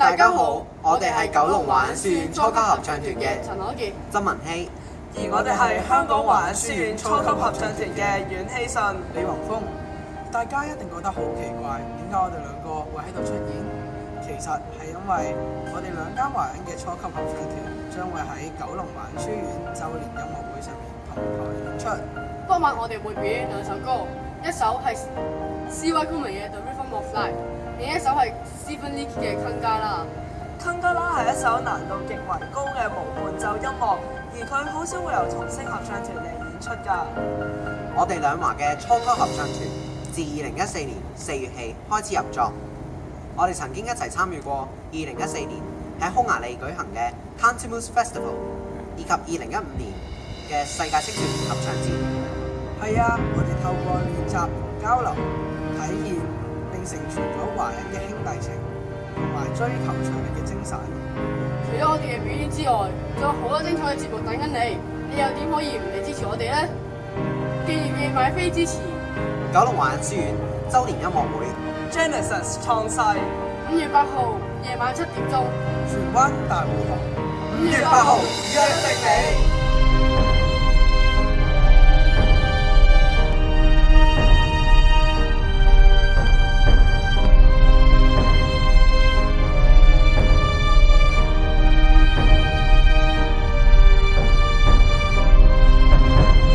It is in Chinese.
大家好，我哋系九龙华影书院初级合唱团嘅陈可杰、曾文希，而我哋系香港华影书院初级合唱团嘅阮希信、李宏峰。大家一定觉得好奇怪，点解我哋两个会喺度出现？其实系因为我哋两间华影嘅初级合唱团将会喺九龙华书院周年音乐会上面同台演出。当晚我哋会表演两首歌，一首系 CY c o l m a n 嘅《The Rhythm of Life》。另一首係 Stephen Lee 嘅《坑加》啦》。《坑加》啦》係一首難度極為高嘅無伴奏音樂，而佢好少會由重聲合唱團嚟演出㗎。我哋兩華嘅初級合唱團自二零一四年四月起開始入作。我哋曾經一齊參與過二零一四年喺匈牙利舉行嘅 Cantamus Festival，以及二零一五年嘅世界青年合唱節。係啊，我哋透過練習同交流，體驗。成全咗華人嘅兄弟情，同埋追求卓力嘅精神。除咗我哋嘅表演之外，仲有好多精彩嘅節目等緊你。你又點可以唔嚟支持我哋咧？記然記買飛支持？九龍環仁書院周年音樂會，Genesis 創世，五月八號夜晚七點鐘，荃灣大舞堂，五月八號。